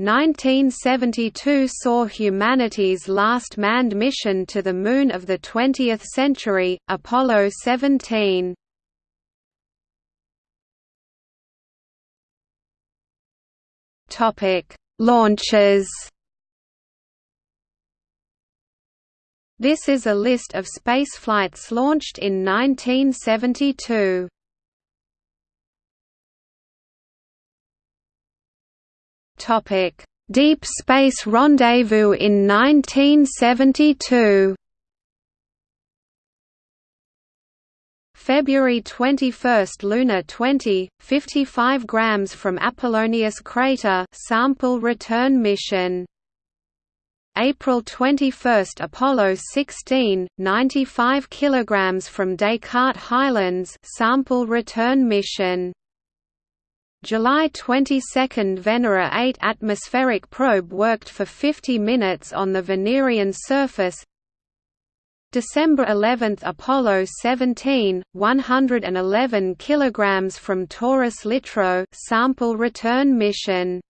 1972 saw humanity's last manned mission to the Moon of the 20th century, Apollo 17. Launches This is a list of spaceflights launched in 1972. Deep Space Rendezvous in 1972. February 21 – Luna 20, 55 grams from Apollonius crater sample return mission. April 21 – Apollo 16, 95 kilograms from Descartes Highlands sample return mission. July 22 – Venera 8 atmospheric probe worked for 50 minutes on the Venerian surface. December 11 – Apollo 17, 111 kg from Taurus Littrow sample return mission